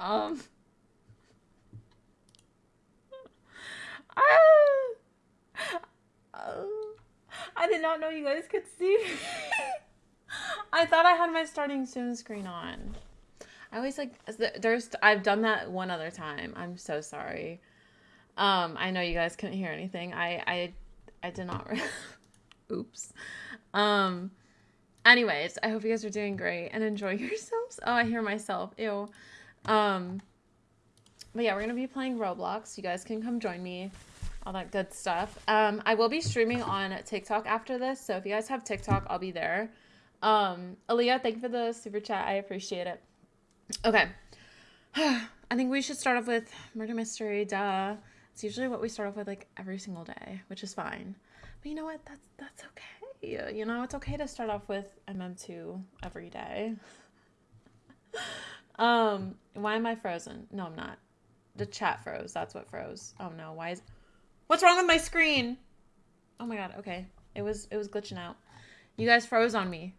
Um. I, uh, I did not know you guys could see me. I thought I had my starting soon screen on. I always like there's I've done that one other time. I'm so sorry. Um, I know you guys couldn't hear anything. I I I did not. Oops. Um. Anyways, I hope you guys are doing great and enjoy yourselves. Oh, I hear myself. Ew. Um. But yeah, we're gonna be playing Roblox. You guys can come join me. All that good stuff. Um, I will be streaming on TikTok after this, so if you guys have TikTok, I'll be there. Um, Aaliyah, thank you for the super chat. I appreciate it. Okay. I think we should start off with murder mystery. Duh. It's usually what we start off with like every single day, which is fine. But you know what? That's that's okay. You know, it's okay to start off with MM2 every day. um, why am I frozen? No, I'm not. The chat froze. That's what froze. Oh no, why is What's wrong with my screen? Oh my god, okay. It was it was glitching out. You guys froze on me.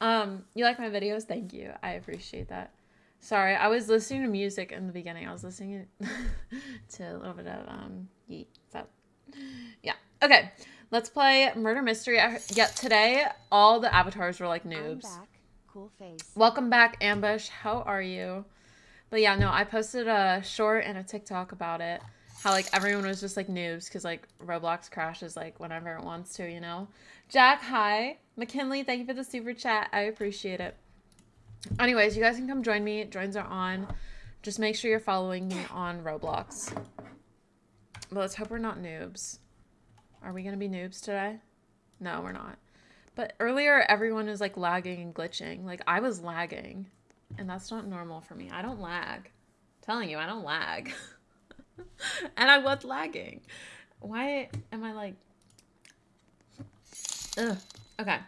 Um, you like my videos? Thank you. I appreciate that. Sorry, I was listening to music in the beginning. I was listening to a little bit of um yeet. So yeah. Okay. Let's play murder mystery. Yeah, today all the avatars were like noobs. Cool face. Welcome back, Ambush. How are you? But yeah, no, I posted a short and a TikTok about it. How like everyone was just like noobs because like Roblox crashes like whenever it wants to, you know. Jack, hi. McKinley, thank you for the super chat. I appreciate it. Anyways, you guys can come join me. Joins are on. Just make sure you're following me on Roblox. But let's hope we're not noobs. Are we going to be noobs today? No, we're not. But earlier, everyone was like lagging and glitching. Like I was lagging. And that's not normal for me. I don't lag. I'm telling you, I don't lag. and I was lagging. Why am I like... Ugh. Okay.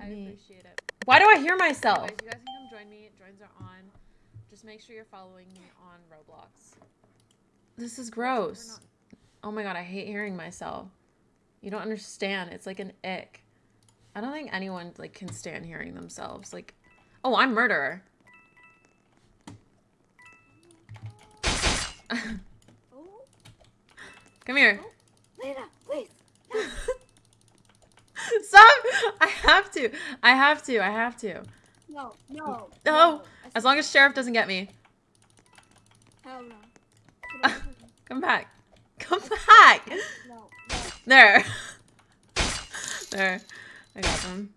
I appreciate it. Why do I hear myself? Anyways, you guys can come join me. Joins are on. Just make sure you're following me on Roblox. This is gross. Oh my god, I hate hearing myself. You don't understand. It's like an ick. I don't think anyone like can stand hearing themselves. Like, oh, I'm murderer. Come here. Oh, Lena, please. Stop! I have to. I have to. I have to. No, no. Oh, no. no. As long as Sheriff doesn't get me. Hell no. Come back. Come back. No, no. There. there. I got them.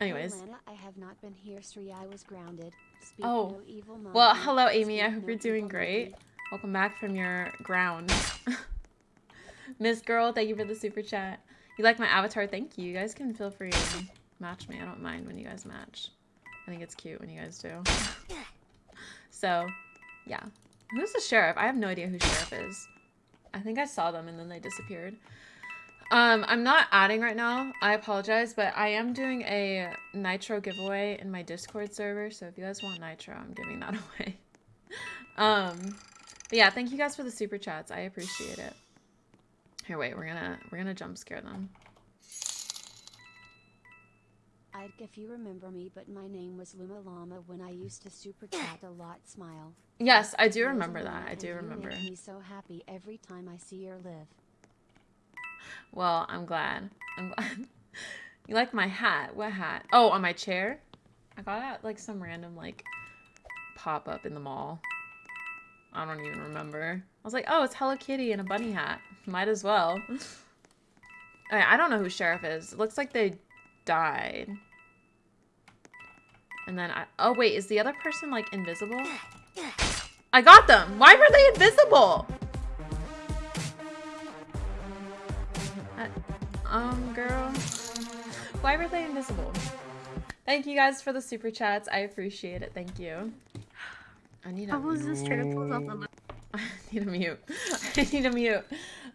Anyways. Hey, Lana, I have not been here, Sri. I was grounded. Speak oh. No evil well, hello, Amy. I hope no you're doing great. Welcome back from your ground. Miss Girl, thank you for the super chat. You like my avatar? Thank you. You guys can feel free to match me. I don't mind when you guys match. I think it's cute when you guys do. so, yeah. Who's the sheriff? I have no idea who sheriff is. I think I saw them and then they disappeared. Um, I'm not adding right now. I apologize, but I am doing a Nitro giveaway in my Discord server. So if you guys want Nitro, I'm giving that away. um, but yeah, thank you guys for the super chats. I appreciate it. Here, wait, we're gonna we're gonna jump scare them. I'd if you remember me, but my name was Luma Llama when I used to super chat a lot. Smile. Yes, I do remember that. I do remember. Me so happy every time I see your live. Well, I'm glad. I'm glad. you like my hat? What hat? Oh, on my chair. I got it like some random like pop up in the mall. I don't even remember. I was like, oh, it's Hello Kitty and a bunny hat. Might as well. I don't know who Sheriff is. It looks like they died. And then I- oh wait, is the other person like invisible? I got them! Why were they invisible? Um, girl. Why were they invisible? Thank you guys for the super chats. I appreciate it. Thank you. I need a- I was just trying to pull up the I need a mute. I need a mute.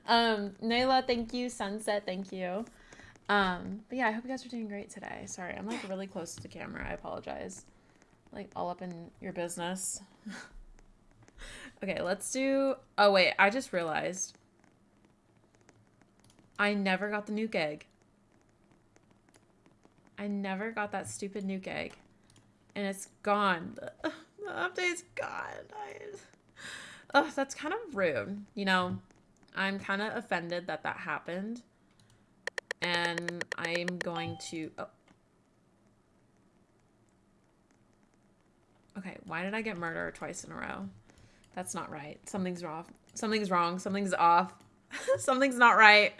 Um, Nayla, thank you. Sunset, thank you. Um, but yeah, I hope you guys are doing great today. Sorry, I'm like really close to the camera. I apologize. Like all up in your business. okay, let's do. Oh wait, I just realized. I never got the nuke egg. I never got that stupid nuke egg. And it's gone. The update's gone. I... Oh, that's kind of rude. You know, I'm kind of offended that that happened. And I'm going to... Oh. Okay, why did I get murder twice in a row? That's not right. Something's wrong. Something's wrong. Something's off. Something's not right.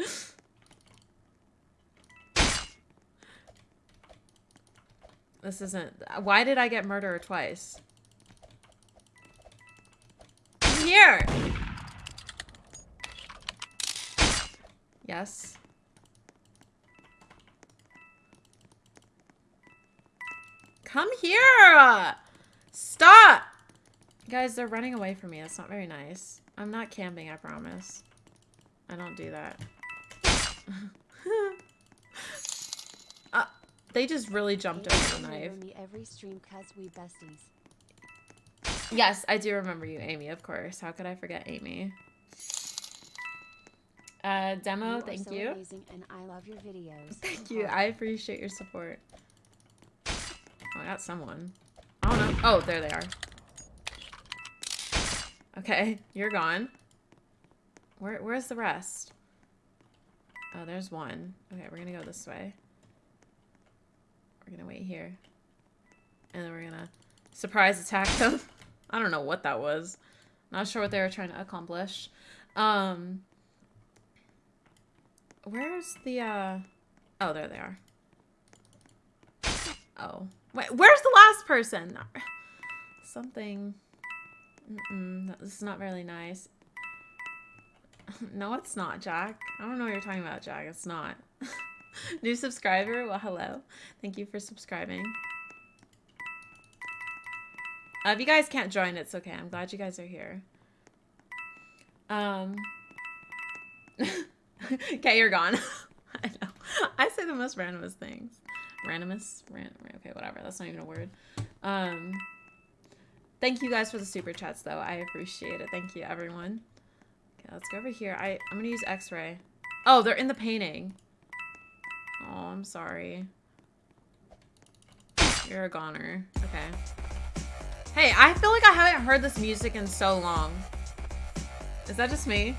This isn't... Why did I get murder twice? Come here! Yes. Come here! Stop! Guys, they're running away from me. That's not very nice. I'm not camping, I promise. I don't do that. uh, they just really jumped over the knife. Every stream cause we besties. Yes, I do remember you, Amy, of course. How could I forget Amy? Uh, demo, you thank so you. Amazing and I love your videos. Thank you. I appreciate your support. Oh, I got someone. I don't know. Oh, there they are. Okay, you're gone. Where, where's the rest? Oh, there's one. Okay, we're gonna go this way. We're gonna wait here. And then we're gonna surprise attack them. I don't know what that was. Not sure what they were trying to accomplish. Um, where's the, uh... Oh, there they are. Oh. Wait, where's the last person? Something... Mm-mm, this is not really nice. no, it's not, Jack. I don't know what you're talking about, Jack. It's not. New subscriber? Well, hello. Thank you for subscribing. Uh, if you guys can't join, it's okay. I'm glad you guys are here. Um. okay, you're gone. I know. I say the most randomest things. Randomest? Ran okay, whatever. That's not even a word. Um. Thank you guys for the super chats, though. I appreciate it. Thank you, everyone. Okay, let's go over here. I, I'm gonna use x-ray. Oh, they're in the painting. Oh, I'm sorry. You're a goner. Okay. Hey, I feel like I haven't heard this music in so long. Is that just me?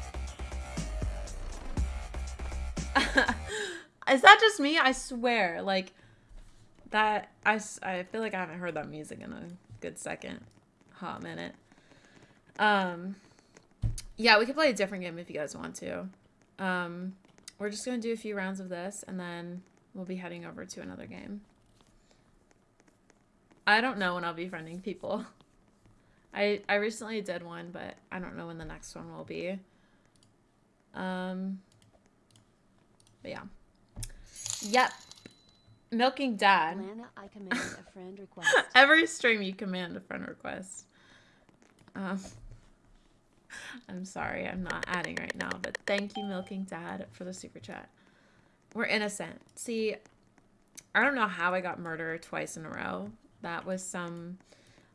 Is that just me? I swear. Like, that... I, I feel like I haven't heard that music in a good second. Hot minute. Um... Yeah, we could play a different game if you guys want to. Um, we're just going to do a few rounds of this, and then we'll be heading over to another game. I don't know when I'll be friending people. I, I recently did one, but I don't know when the next one will be. Um, but yeah. Yep. Milking Dad. Lana, I command a friend request. Every stream you command a friend request. Um... I'm sorry, I'm not adding right now, but thank you, Milking Dad, for the super chat. We're innocent. See, I don't know how I got murdered twice in a row. That was some,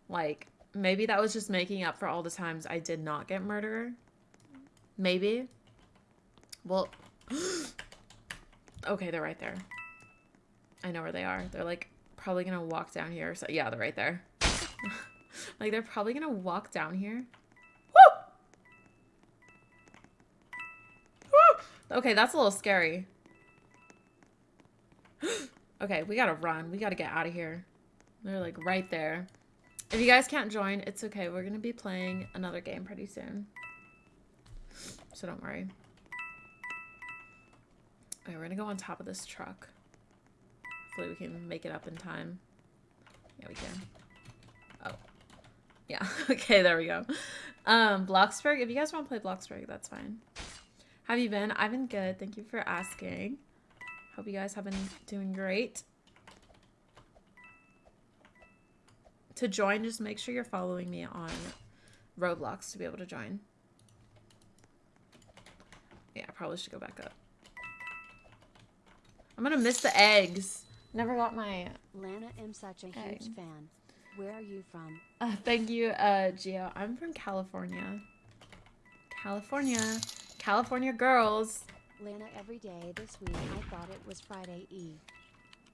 like, maybe that was just making up for all the times I did not get murdered. Maybe. Well, okay, they're right there. I know where they are. They're, like, probably gonna walk down here. So, yeah, they're right there. like, they're probably gonna walk down here. Okay, that's a little scary. okay, we gotta run. We gotta get out of here. They're like right there. If you guys can't join, it's okay. We're gonna be playing another game pretty soon. So don't worry. Okay, we're gonna go on top of this truck. Hopefully we can make it up in time. Yeah, we can. Oh. Yeah, okay, there we go. Um, Bloxburg, if you guys want to play Bloxburg, that's fine. Have you been? I've been good. Thank you for asking. Hope you guys have been doing great. To join, just make sure you're following me on Roblox to be able to join. Yeah, I probably should go back up. I'm gonna miss the eggs. Never got my... Lana, I'm such a egg. huge fan. Where are you from? Uh, thank you, uh, Gio. I'm from California. California. California girls. Lana, every day this week I thought it was Friday Eve.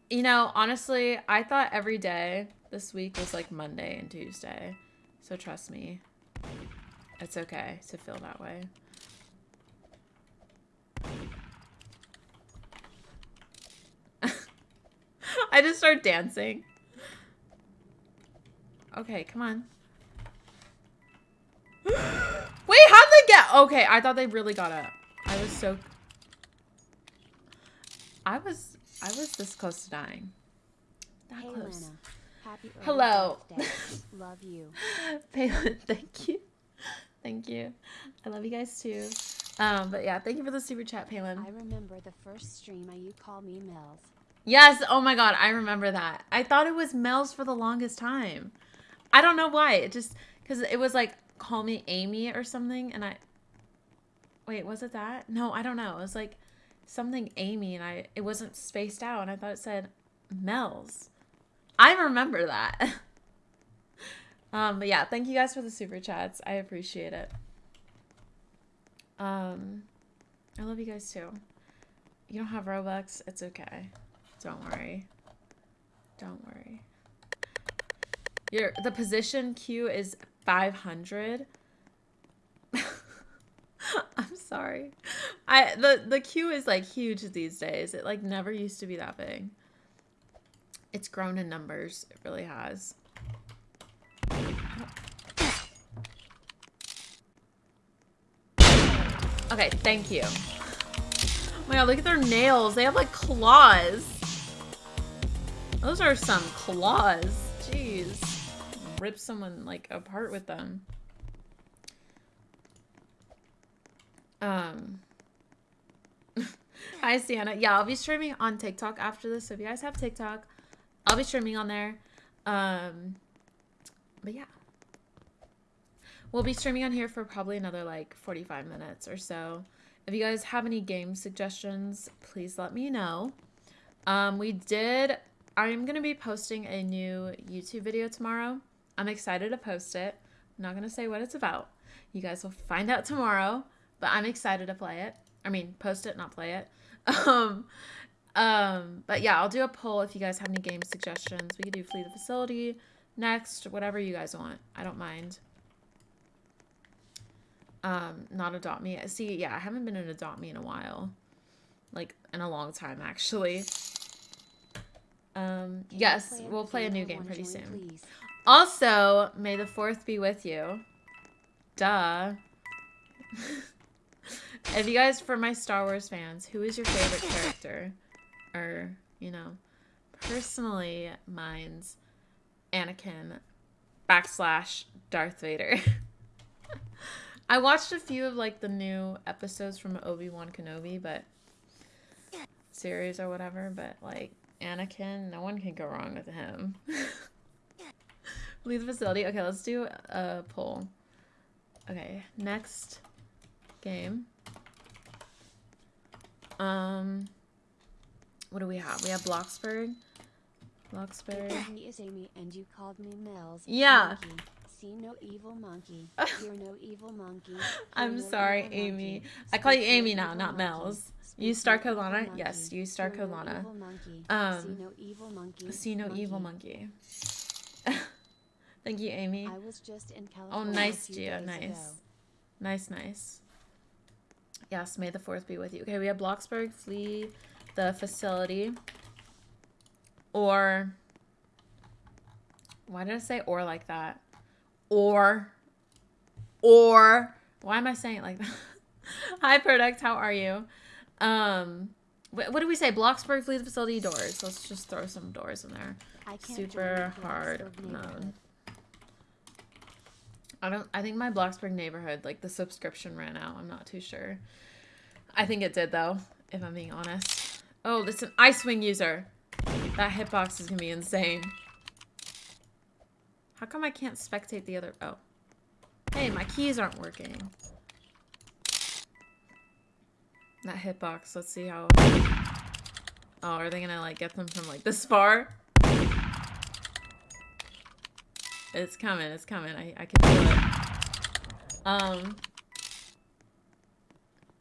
You know, honestly, I thought every day this week was like Monday and Tuesday. So trust me. It's okay to feel that way. I just start dancing. Okay, come on. Wait, how'd they get? Okay, I thought they really got up. I was so. I was. I was this close to dying. That Hey close. Lana, happy Hello. Love you. Palin, thank you. Thank you. I love you guys too. Um, but yeah, thank you for the super chat, Palin. I remember the first stream I you called me Mel's. Yes. Oh my god, I remember that. I thought it was Mel's for the longest time. I don't know why. It just because it was like call me Amy or something, and I. Wait, was it that? No, I don't know. It was like something Amy, and I it wasn't spaced out, and I thought it said Mel's. I remember that. um, but yeah, thank you guys for the super chats. I appreciate it. Um, I love you guys too. You don't have Robux. It's okay. Don't worry. Don't worry. Your the position queue is 500. I'm sorry. I the the queue is like huge these days. It like never used to be that big. It's grown in numbers. It really has. Okay, thank you. Oh my god, look at their nails. They have like claws. Those are some claws. Jeez. Rip someone like apart with them. Um Hi Sienna. Yeah, I'll be streaming on TikTok after this. So if you guys have TikTok, I'll be streaming on there. Um but yeah. We'll be streaming on here for probably another like 45 minutes or so. If you guys have any game suggestions, please let me know. Um, we did, I'm going to be posting a new YouTube video tomorrow. I'm excited to post it. I'm not going to say what it's about. You guys will find out tomorrow, but I'm excited to play it. I mean, post it, not play it. Um, um, but yeah, I'll do a poll if you guys have any game suggestions. We could do Flee the Facility next, whatever you guys want. I don't mind um not adopt me see yeah i haven't been in adopt me in a while like in a long time actually um yes play we'll play a new game pretty soon please? also may the fourth be with you duh if you guys for my star wars fans who is your favorite character or you know personally mine's anakin backslash darth vader I watched a few of like the new episodes from Obi Wan Kenobi, but series or whatever. But like Anakin, no one can go wrong with him. Leave the facility. Okay, let's do a poll. Okay, next game. Um, what do we have? We have Bloxburg. Bloxburg. Me is Amy, and you called me Mel's. Yeah. Monkey. See no evil monkey. Hear no evil monkey. I'm no sorry, Amy. monkey. I call you Amy now, not monkey. Mel's. You Star Colana? Yes, you Star Colana. Um, See no evil monkey. See no evil monkey. Thank you, Amy. I was just in Oh, nice, a few Gio. Nice. ago. Nice, nice. Yes, may the fourth be with you. Okay, we have Bloxburg, flee the facility. Or. Why did I say or like that? Or. Or. Why am I saying it like that? Hi, Product. How are you? Um. What, what do we say? Bloxburg, flee the facility, doors. Let's just throw some doors in there. I can't Super hard mode. I don't. I think my Bloxburg neighborhood, like the subscription ran out. I'm not too sure. I think it did though, if I'm being honest. Oh, this is an Icewing user. That hitbox is gonna be insane. How come I can't spectate the other? Oh, hey, my keys aren't working. That hitbox. Let's see how. Oh, are they gonna like get them from like this far? It's coming. It's coming. I, I can feel it. Um.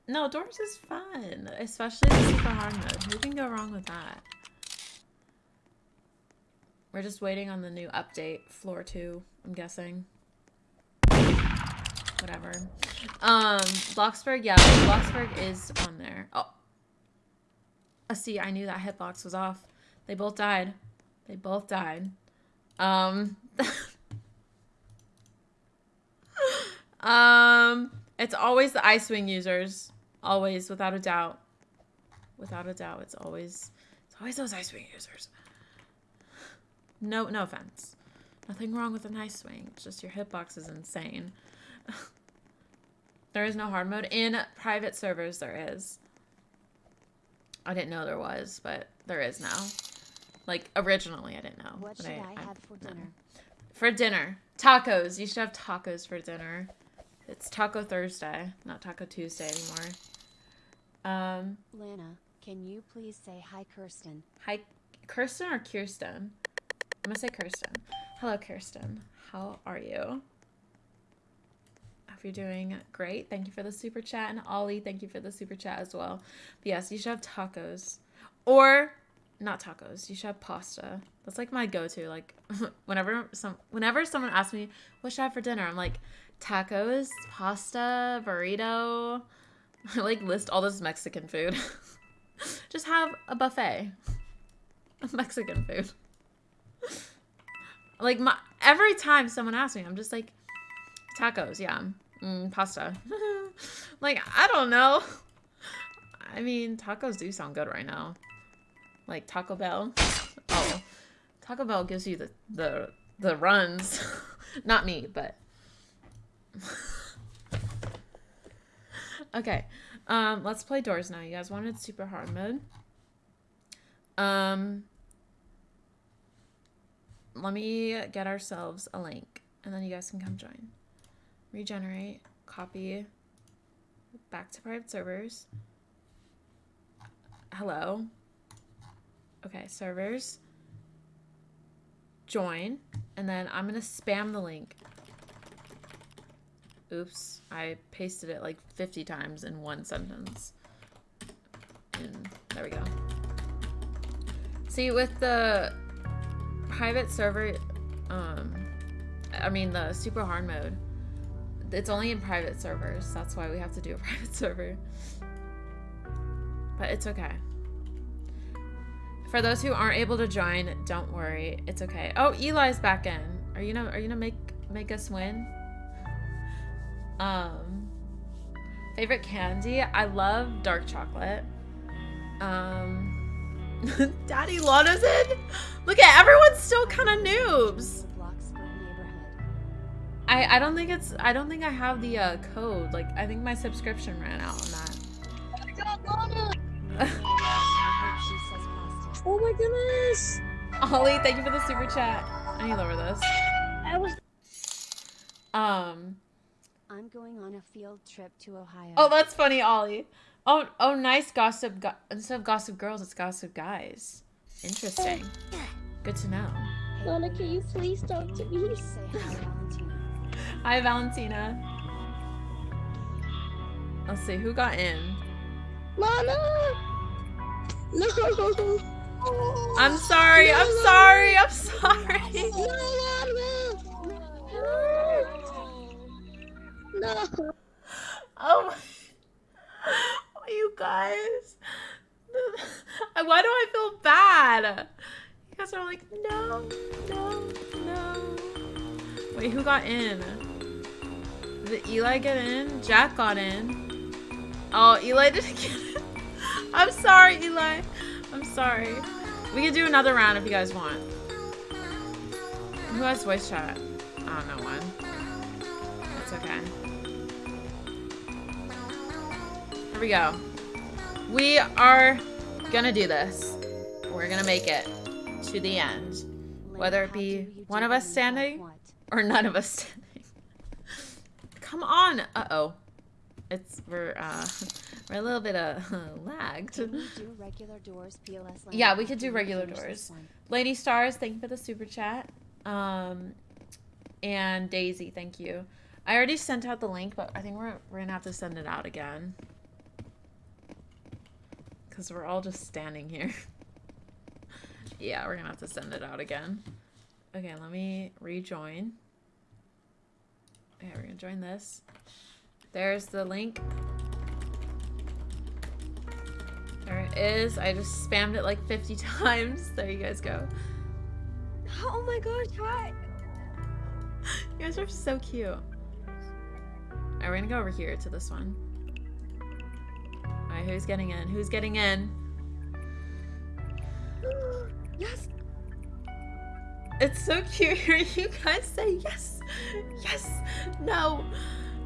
No, doors is fun, especially the super hard mode. Who can go wrong with that? We're just waiting on the new update, floor two. I'm guessing. whatever. Um, Bloxburg, yeah, Bloxburg is on there. Oh, uh, see, I knew that hitbox was off. They both died. They both died. Um, um, it's always the Icewing users. Always, without a doubt. Without a doubt, it's always, it's always those Icewing users. No, no offense. Nothing wrong with an Ice-Wing. It's just your hitbox is insane. there is no hard mode. In private servers, there is. I didn't know there was, but there is now. Like, originally, I didn't know. What should I, have for no. dinner? For dinner. Tacos. You should have tacos for dinner. It's Taco Thursday, not Taco Tuesday anymore. Um, Lana, can you please say hi, Kirsten? hi, Kirsten or Kirsten? I'm gonna say Kirsten. Hello, Kirsten. How are you? I hope you're doing great. Thank you for the super chat. And Ollie, thank you for the super chat as well. But yes, you should have tacos. Or not tacos. You should have pasta. That's like my go-to. Like whenever some whenever someone asks me what should I have for dinner, I'm like tacos, pasta, burrito. I like list all this Mexican food. Just have a buffet of Mexican food. like my every time someone asks me, I'm just like tacos, yeah, mm, pasta. like I don't know. I mean, tacos do sound good right now. Like Taco Bell. Oh, Taco Bell gives you the the the runs. Not me, but okay. Um, let's play doors now. You guys wanted super hard mode. Um, let me get ourselves a link, and then you guys can come join. Regenerate, copy, back to private servers. Hello. Okay, servers. Join, and then I'm gonna spam the link. Oops, I pasted it like 50 times in one sentence. And there we go. See, with the private server, um, I mean the super hard mode, it's only in private servers. That's why we have to do a private server. But it's okay. For those who aren't able to join, don't worry. It's okay. Oh, Eli's back in. Are you gonna are you gonna make make us win? Um, favorite candy? I love dark chocolate. Um, Daddy Lana's in. Look at everyone's still kind of noobs. The Bloxburg neighborhood. I I don't think it's I don't think I have the uh, code. Like I think my subscription ran out on that. I hope she says pasta. Oh my goodness! Ollie, thank you for the super chat. I need to lower this. I was Um. I'm going on a field trip to Ohio. Oh, that's funny, Ollie. Oh, oh, nice gossip. Go- instead of gossip girls, it's gossip guys. Interesting. Good to know. Lana, can you please talk to me? Hi, Valentina. Let's see who got in. Lana! No! I'm sorry. I'm sorry. I'm sorry. No, Lana! No! Oh my. You guys. Why do I feel bad? You guys are like, no, no, no. Wait, who got in? Did Eli get in? Jack got in. Oh, Eli didn't get in. I'm sorry, Eli. I'm sorry. We can do another round if you guys want. Who has voice chat? I don't know one. That's okay. Here we go. We are gonna do this. We're gonna make it to the end. Whether it be one of us standing or none of us standing. Come on. Uh-oh. It's we're uh we're a little bit uh lagged. We do regular doors, PLS? Yeah, we could do regular doors. Lady Stars, thank you for the super chat. Um and Daisy, thank you. I already sent out the link, but I think we're we're gonna have to send it out again. Cause we're all just standing here. yeah, we're gonna have to send it out again. Okay, let me rejoin. Okay, we're gonna join this. There's the link. There it is. I just spammed it like 50 times. There you guys go. Oh my gosh, hi. You guys are so cute. Alright, we're gonna go over here to this one. Alright, who's getting in? Who's getting in? Yes. It's so cute hearing you guys say yes, yes, no.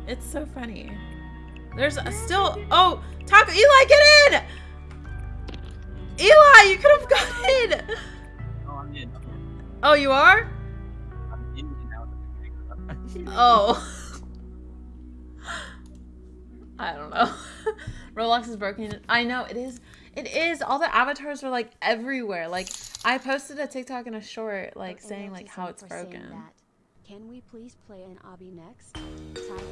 It's so funny. There's a still. Oh, Taco Eli, get in! Eli, you could have got in. Oh, I'm in. I'm in. Oh, you are? I'm in and out. Oh. I don't know. Roblox is broken. I know it is. It is. All the avatars are like everywhere. Like I posted a TikTok and a short, like saying like how it's broken. Can we please play an obby next?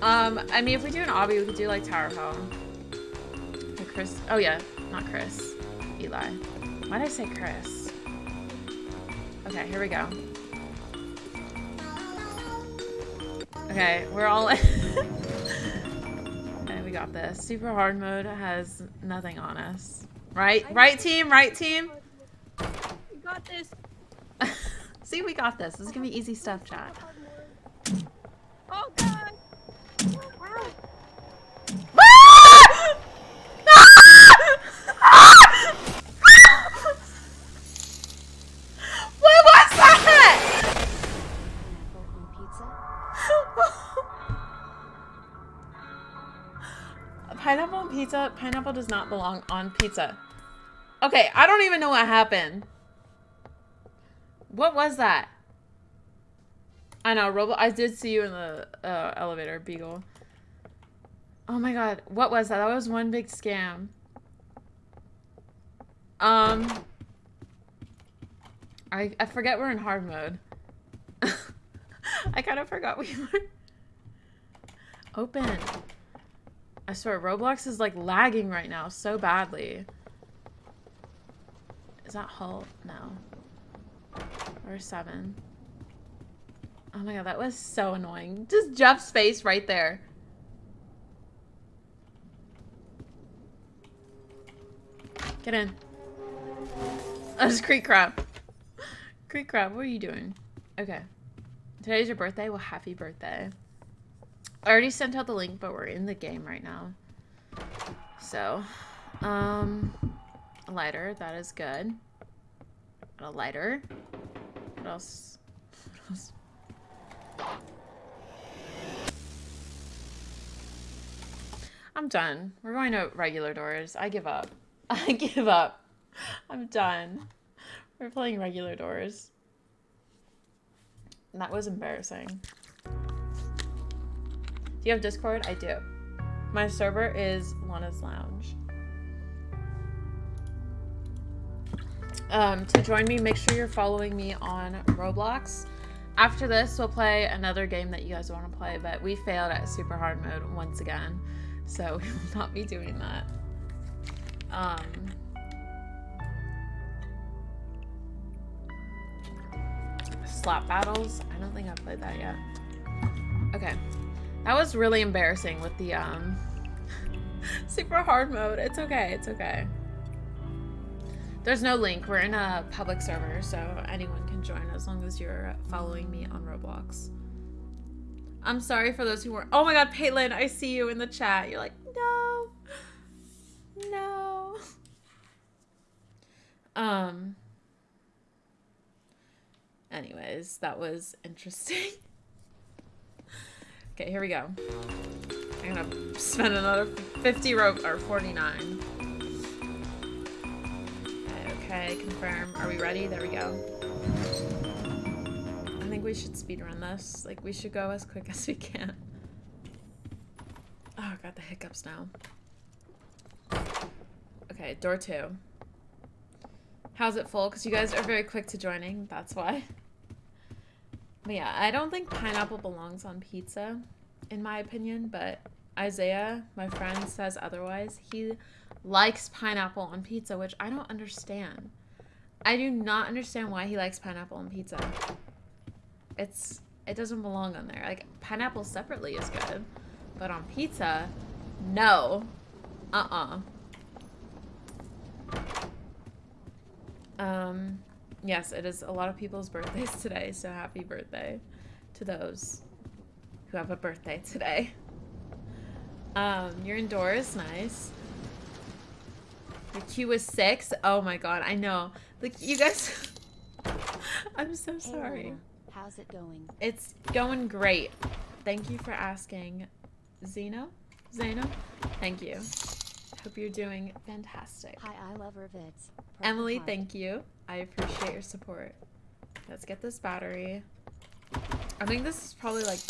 Um, I mean, if we do an obby, we could do like Tower Hell. Chris. Oh yeah, not Chris. Eli. Why did I say Chris? Okay, here we go. Okay, we're all. we got this. Super hard mode has nothing on us. Right, right team, right team. You got this. See, we got this. This is gonna be easy stuff, chat. Oh god. what pizza. Pineapple does not belong on pizza. Okay, I don't even know what happened. What was that? I know, Robo. I did see you in the uh, elevator, Beagle. Oh my god, what was that? That was one big scam. Um, I I forget we're in hard mode. I kind of forgot we were. Open. I swear, Roblox is like lagging right now so badly. Is that Hull? No. Or seven. Oh my god, that was so annoying. Just Jeff's face right there. Get in. That's Creek Crab. Creek Crab, what are you doing? Okay. Today's your birthday? Well, happy birthday. I already sent out the link, but we're in the game right now. So, um, a lighter. That is good. A lighter. What else? What else? I'm done. We're going to regular doors. I give up. I give up. I'm done. We're playing regular doors. And that was embarrassing. Do you have Discord? I do. My server is Lana's Lounge. Um, to join me, make sure you're following me on Roblox. After this, we'll play another game that you guys want to play, but we failed at super hard mode once again, so we will not be doing that. Um, slap battles. I don't think I've played that yet. Okay. That was really embarrassing with the um super hard mode. It's okay. It's okay. There's no link. We're in a public server, so anyone can join as long as you're following me on Roblox. I'm sorry for those who weren't. Oh my god, Paitlin, I see you in the chat. You're like, no. No. Um. Anyways, that was interesting. Okay, here we go. I'm gonna spend another 50 rope or 49. Okay, confirm. Are we ready? There we go. I think we should speedrun this. Like, we should go as quick as we can. Oh, I got the hiccups now. Okay, door two. How's it full? Because you guys are very quick to joining. That's why. But yeah, I don't think pineapple belongs on pizza, in my opinion. But Isaiah, my friend, says otherwise. He likes pineapple on pizza, which I don't understand. I do not understand why he likes pineapple on pizza. It's it doesn't belong on there. Like pineapple separately is good, but on pizza, no. Uh-uh. Um, yes, it is a lot of people's birthdays today, so happy birthday to those who have a birthday today. Um, you're indoors, nice. Your queue was six. Oh my god, I know. Like you guys, I'm so sorry. Luna, how's it going? It's going great. Thank you for asking, Zeno. Zeno, thank you. Hope you're doing fantastic. Hi, I love. Purple Emily, thank you. I appreciate your support. Let's get this battery. I think this is probably like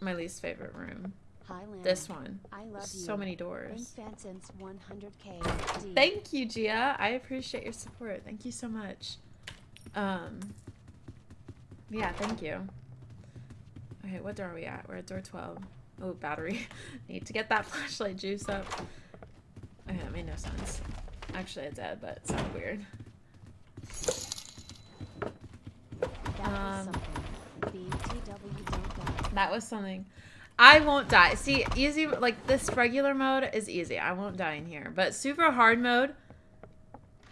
my least favorite room. Hi, Lana. This one. I love There's you. so many doors. since 100k. D. Thank you, Gia. I appreciate your support. Thank you so much. Um, yeah, thank you. Okay, what door are we at? We're at door 12. Oh, battery. Need to get that flashlight juice up. Okay, that made no sense. Actually, it did, but it sounded weird. That was Um. That was something. I won't die. See, easy, like this regular mode is easy. I won't die in here. But super hard mode,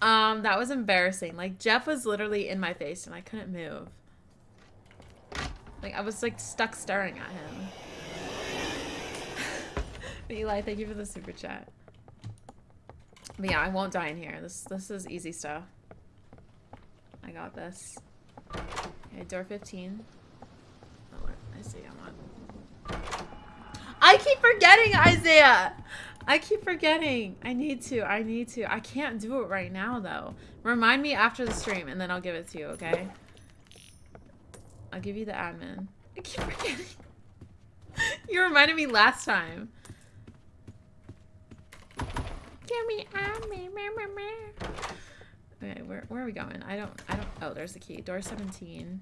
um, that was embarrassing. Like Jeff was literally in my face and I couldn't move. Like I was like stuck staring at him. Eli, thank you for the super chat. But yeah, I won't die in here. This this is easy stuff. I got this. Okay, door 15. Oh, I see. I'm on. I keep forgetting, Isaiah. I keep forgetting. I need to. I need to. I can't do it right now, though. Remind me after the stream, and then I'll give it to you, okay? I'll give you the admin. I keep forgetting. you reminded me last time. Give me admin. Meh, meh, meh. Okay, where, where are we going? I don't, I don't, oh, there's the key. Door 17.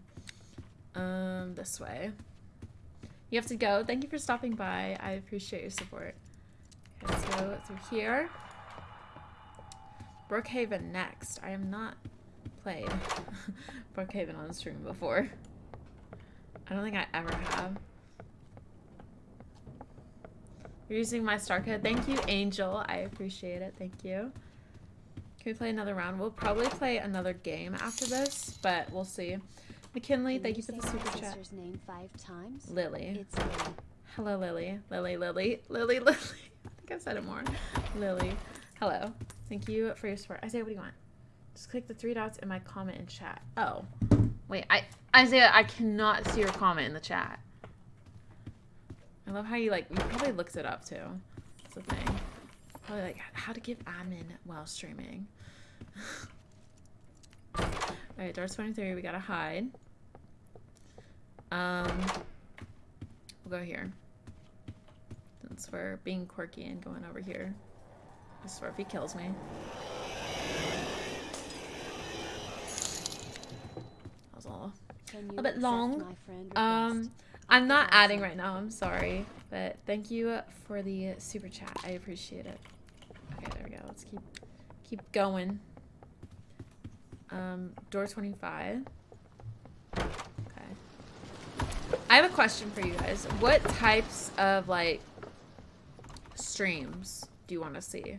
Um, this way. You have to go. Thank you for stopping by. I appreciate your support. Okay, let's go through here. Brookhaven next. I am not played Brookhaven on stream before. I don't think I ever have. You're using my star code. Thank you, Angel. I appreciate it. Thank you. Can we play another round? We'll probably play another game after this, but we'll see. McKinley, thank you for the super chat. name five times? Lily. It's Lily. Hello, Lily. Lily, Lily. Lily, Lily. I think I've said it more. Lily. Hello. Thank you for your support. Isaiah, what do you want? Just click the three dots in my comment and chat. Oh. Wait, I Isaiah, I cannot see your comment in the chat. I love how you like you probably looked it up too. That's the thing. Probably like how to give admin while streaming. Alright, door 23, we gotta hide. Um We'll go here. Since we're being quirky and going over here. I swear if he kills me. That was all. A bit long. Um? I'm not adding right now. I'm sorry, but thank you for the super chat. I appreciate it. Okay, there we go. Let's keep keep going. Um, door 25. Okay. I have a question for you guys. What types of like streams do you want to see?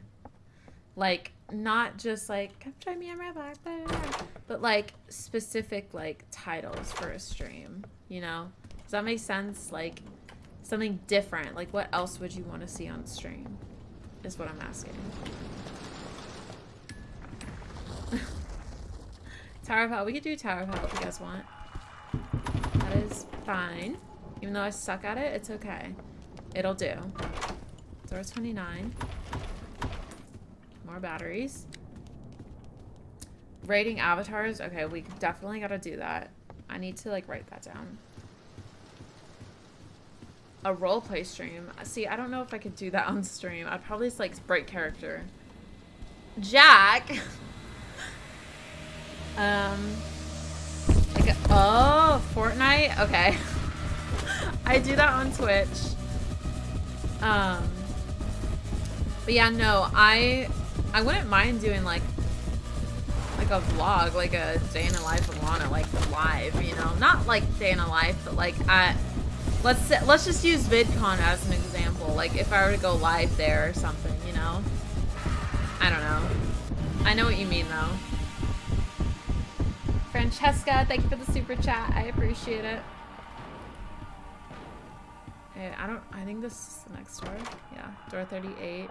Like not just like come join me on Roblox, blah, blah, blah, but like specific like titles for a stream. You know? Does that make sense? Like something different. Like what else would you want to see on stream? Is what I'm asking. Tower of Hell. We could do Tower of Hell if you guys want. That is fine. Even though I suck at it, it's okay. It'll do. Door 29. More batteries. Rating avatars. Okay, we definitely gotta do that. I need to like write that down. A roleplay stream. See, I don't know if I could do that on stream. I'd probably just like break character. Jack. um. Like, a- oh, Fortnite. Okay. I do that on Twitch. Um. But yeah, no, I I wouldn't mind doing like like a vlog, like a day in the life of Lana, like live, you know, not like day in a life, but like at let's let's just use VidCon as an example. Like if I were to go live there or something, you know. I don't know. I know what you mean though. Francesca, thank you for the super chat. I appreciate it. Okay, I don't I think this is the next door. Yeah, door 38.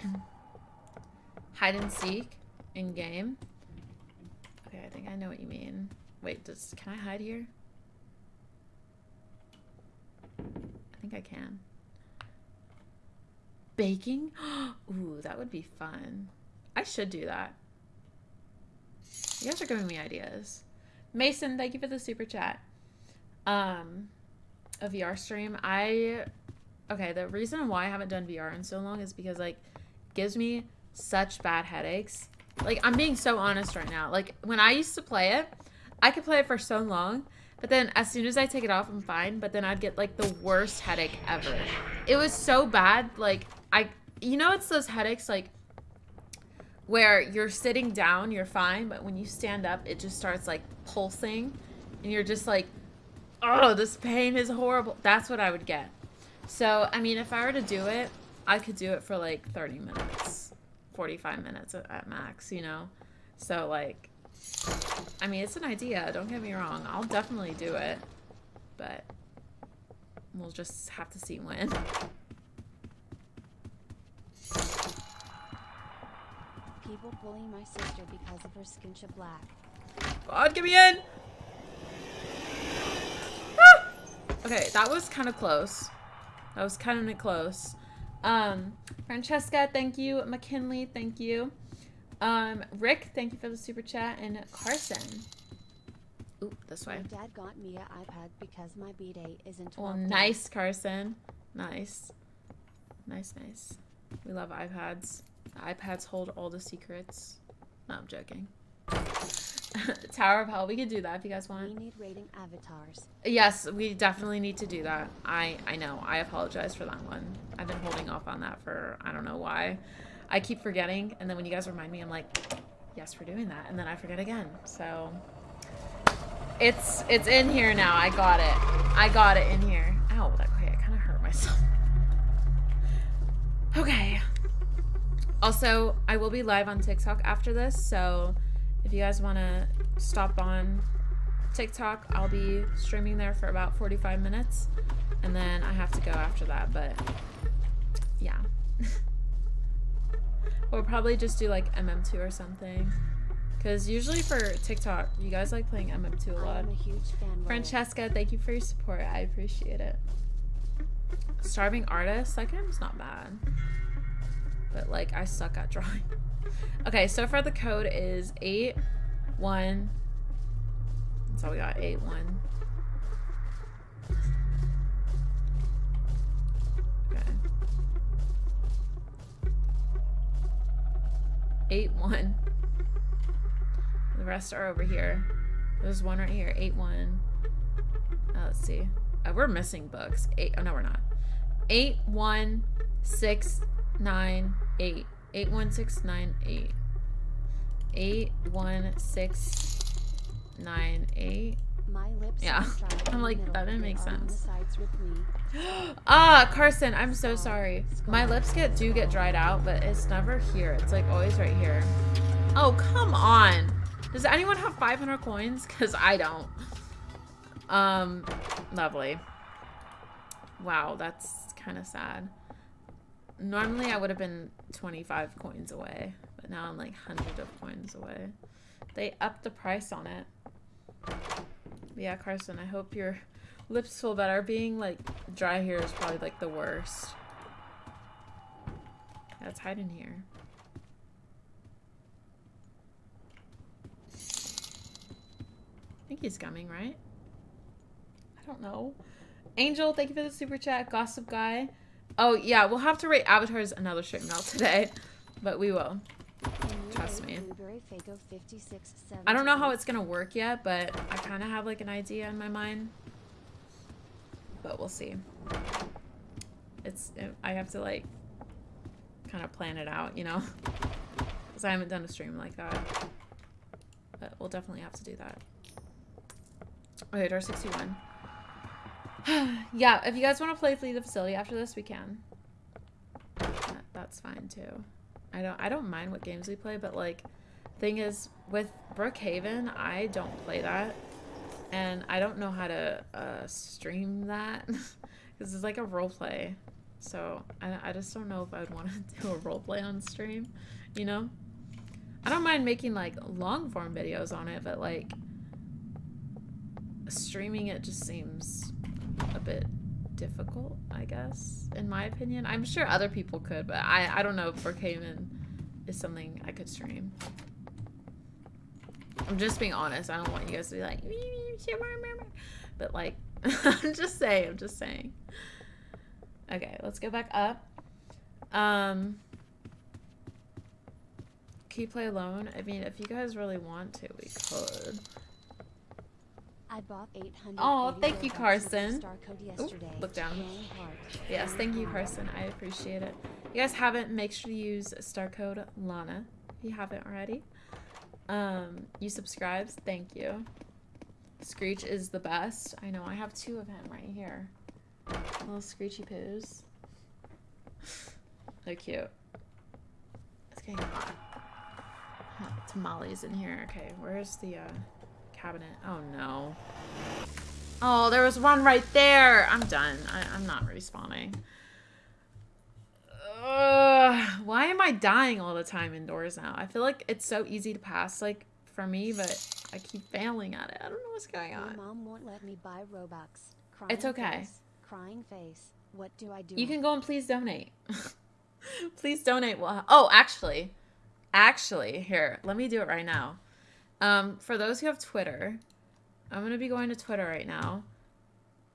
Hide and seek in game. Okay, I think I know what you mean. Wait, does can I hide here? I think I can. Baking? Ooh, that would be fun. I should do that. You guys are giving me ideas. Mason, thank you for the super chat. Um, a VR stream. I okay. The reason why I haven't done VR in so long is because like gives me such bad headaches. Like I'm being so honest right now. Like when I used to play it, I could play it for so long, but then as soon as I take it off, I'm fine. But then I'd get like the worst headache ever. It was so bad. Like I, you know, it's those headaches like where you're sitting down, you're fine, but when you stand up, it just starts like pulsing, and you're just like, oh, this pain is horrible. That's what I would get. So, I mean, if I were to do it, I could do it for like 30 minutes, 45 minutes at max, you know? So, like, I mean, it's an idea. Don't get me wrong. I'll definitely do it. But we'll just have to see when. People bullying my sister because of her skin shade black. God, get me in! Ah! Okay, that was kind of close. That was kind of close. Um, Francesca, thank you. McKinley, thank you. Um, Rick, thank you for the super chat. And Carson. Ooh, this way. My dad got me an iPad because my B-day isn't 12 Well, days. nice, Carson. Nice. Nice, nice. We love iPads. iPads hold all the secrets. No, I'm joking. Tower of Hell, we could do that if you guys want. We need rating avatars. Yes, we definitely need to do that. I I know. I apologize for that one. I've been holding off on that for I don't know why. I keep forgetting, and then when you guys remind me, I'm like, yes, we're doing that, and then I forget again. So it's it's in here now. I got it. I got it in here. Ow, that okay, I kind of hurt myself. Okay. Also, I will be live on TikTok after this, so if you guys want to stop on TikTok, I'll be streaming there for about 45 minutes, and then I have to go after that, but yeah. we'll probably just do like MM2 or something. Because usually for TikTok, you guys like playing MM2 a lot. am a huge fan. Francesca, thank you for your support. I appreciate it. Starving artist, that game's not bad. But like I suck at drawing. Okay, so far the code is 8 1 That's all we got, 8 1. Okay. 8 1. The rest are over here. There's one right here, 8 1. Uh, let's see. Uh, we're missing books. Eight. Oh no, we're not. Eight one six nine eight. Eight one six nine eight. Eight one six nine eight. My lips Yeah. are dry in I'm like, that didn't make are on the sense. sides with me. Ah, Carson, I'm so sorry. My lips get do get dried out, but it's never here. It's like always right here. Oh, come on. Does anyone have 500 coins? Because I don't. Um, lovely. Wow, that's kind of sad. Normally I would have been 25 coins away, but now I'm like 100 of coins away. They upped the price on it. Yeah, Carson, I hope your lips feel better. Being like dry here is probably like the worst. Let's hide in here. I think he's coming, right? I don't know. Angel, thank you for the super chat. Gossip guy. Oh yeah, we'll have to rate avatars another stream not today, but we will. Trust me. Blueberry Fago 56, I don't know how it's gonna work yet, but I kind of have like an idea in my mind. But we'll see. It's I have to like kind of plan it out, you know. because I haven't done a stream like that. But we'll definitely have to do that. Okay, door 61. yeah, if you guys want to play Flee the Facility after this, we can. That, that's fine too. I don't I don't mind what games we play, but like thing is with Brookhaven, I don't play that. And I don't know how to uh, stream that because it's like a role play. So I, I just don't know if I'd want to do a role play on stream, you know? I don't mind making like long form videos on it, but like streaming it just seems a bit difficult, I guess, in my opinion. I'm sure other people could, but I, I don't know if Brookhaven is something I could stream. I'm just being honest. I don't want you guys to be like, but like, I'm just saying, I'm just saying. Okay, let's go back up. Um, can you play alone? I mean, if you guys really want to, we could. I bought 800. Aw, thank you, Robux with the Carson. Star code Oop, yesterday. look down. Yes, thank you. Carson. I appreciate it. If you guys haven't, make sure to use star code Lana if you haven't already. Um, you subscribes, thank you. Screech is the best. I know, I have two of him right here. Little Screechy poos. They're cute. It's getting hot. Huh, Tamales in here. Okay, where's the uh, cabinet? Oh no. Oh, there was one right there. I'm done. I, I'm not respawning. Ugh, why am I dying all the time indoors now? I feel like it's so easy to pass, like, for me, but I keep failing at it. I don't know what's going on. My mom won't let me buy Robux. Crying It's okay. Face. Crying face. What do I do? You can go and please donate. please donate. Well, oh, actually, actually, here, let me do it right now. Um, for those who have Twitter, I'm gonna be going to Twitter right now,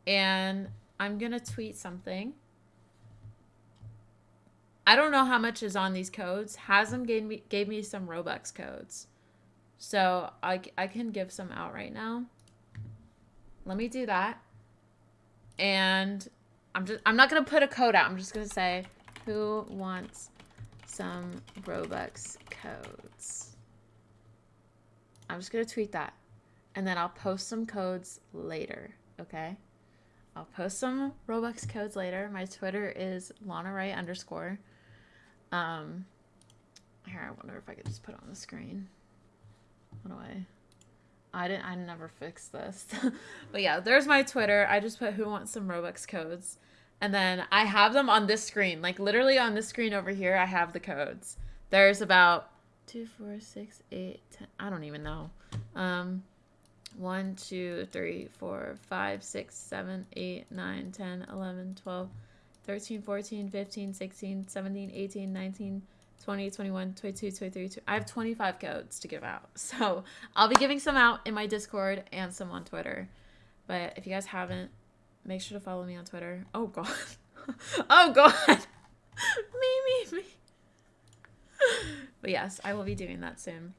and I'm gonna tweet something. I don't know how much is on these codes. Hasm gave me gave me some Robux codes, so I I can give some out right now. Let me do that, and I'm just I'm not gonna put a code out. I'm just gonna say who wants some Robux codes. I'm just gonna tweet that. And then I'll post some codes later, okay? I'll post some Robux codes later. My Twitter is Lana Ray underscore. Um here I wonder if I could just put it on the screen. What do I I didn't I never fixed this. but yeah, there's my Twitter. I just put who wants some Robux codes. And then I have them on this screen. Like literally on this screen over here, I have the codes. There's about two, four, six, eight, ten. I don't even know. Um, one, two, three, four, five, six, seven, eight, nine, 10, 11, 12, 13, 14, 15, 16, 17, 18, 19, 20, 21, 22, 23. tw- I have 25 codes to give out. So I'll be giving some out in my Discord and some on Twitter. But if you guys haven't, make sure to follow me on Twitter. Oh, God. oh, God. me, me, me. But yes, I will be doing that soon.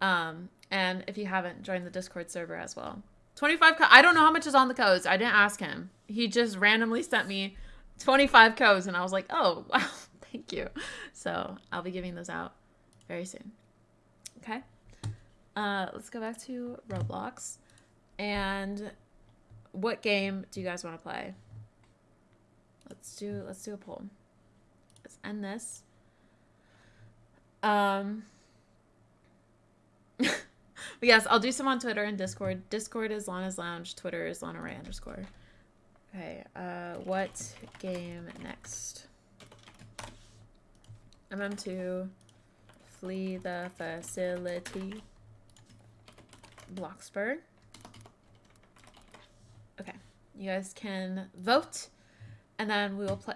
Um, and if you haven't, join the Discord server as well. 25 co- I don't know how much is on the codes. I didn't ask him. He just randomly sent me 25 codes and I was like, "Oh, wow. Thank you." So, I'll be giving those out very soon. Okay? Uh, let's go back to Roblox. And what game do you guys want to play? Let's do let's do a poll. Let's end this. Um but yes, I'll do some on Twitter and Discord. Discord is Lana's Lounge. Twitter is Lana Ray underscore. Okay, uh, what game next? MM2, Flee the Facility, Bloxburg. Okay, you guys can vote, and then we will play.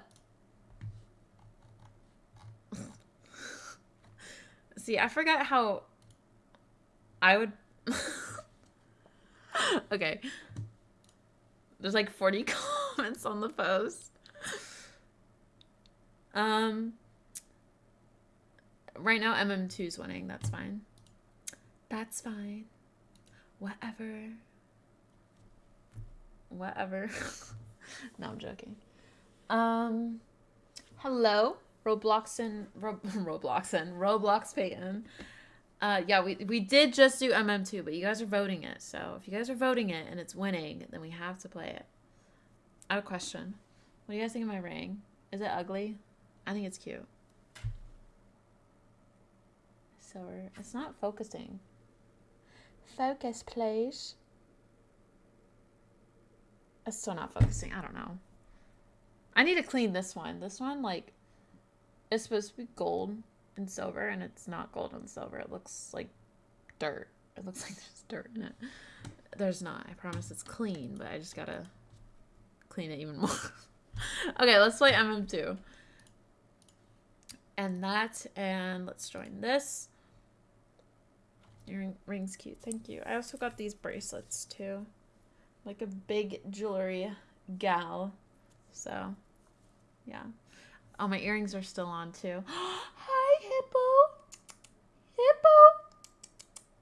See, I forgot how I would. okay. There's like 40 comments on the post. Um. Right now, MM2's winning. That's fine. That's fine. Whatever. Whatever. no, I'm joking. Um. Hello. Robloxen, Ro- Robloxen, Roblox Peyton. Uh, yeah, we we did just do MM2, but you guys are voting it. So if you guys are voting it and it's winning, then we have to play it. I have a question. What do you guys think of my ring? Is it ugly? I think it's cute. So it's not focusing. Focus, please. It's still not focusing. I don't know. I need to clean this one. This one, like, is supposed to be gold and silver, and it's not gold and silver. It looks like dirt. It looks like there's dirt in it. There's not. I promise it's clean, but I just gotta clean it even more. okay, let's play MM2. And that, and let's join this. Your ring's cute. Thank you. I also got these bracelets too. Like a big jewelry gal. So, yeah. Oh, my earrings are still on too. Hi, Hippo. Hippo.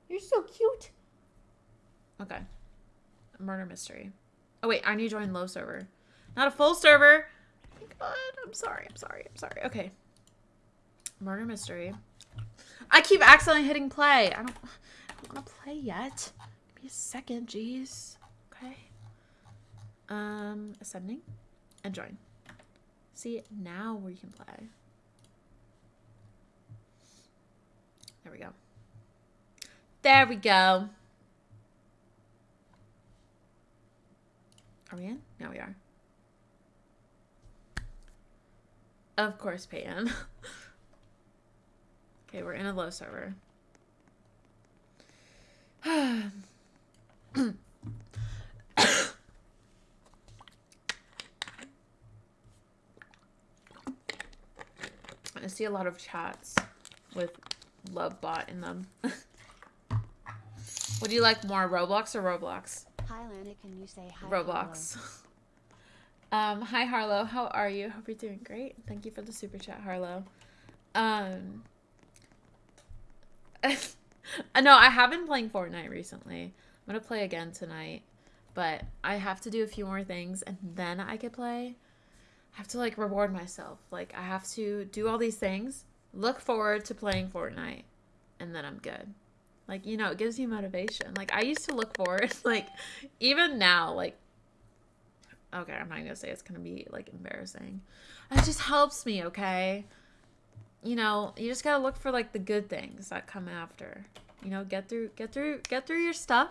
You're so cute. Okay. Murder mystery. Oh, wait. I need to join low server. Not a full server. God, I'm sorry. I'm sorry. I'm sorry. Okay. Murder mystery. I keep accidentally hitting play. I don't, I don't want to play yet. Give me a second, jeez. Okay. Um, ascending and join. See, now we can play. There we go. There we go. Are we in? Now we are. Of course, Peyton. okay, we're in a low server. I see a lot of chats with love bot in them. Would you like more Roblox or Roblox? Hi, Lana, can you say hi? Roblox. Um, hi Harlow, how are you? Hope you're doing great. Thank you for the super chat, Harlow. Um, no, I have been playing Fortnite recently. I'm gonna play again tonight, but I have to do a few more things and then I could play. I have to like reward myself. Like I have to do all these things, look forward to playing Fortnite, and then I'm good. Like you know, it gives you motivation. Like I used to look forward, like even now, like okay, I'm not gonna say it's gonna be like embarrassing. It just helps me, okay? You know, you just gotta look for like the good things that come after. You know, get through, get through, get through your stuff,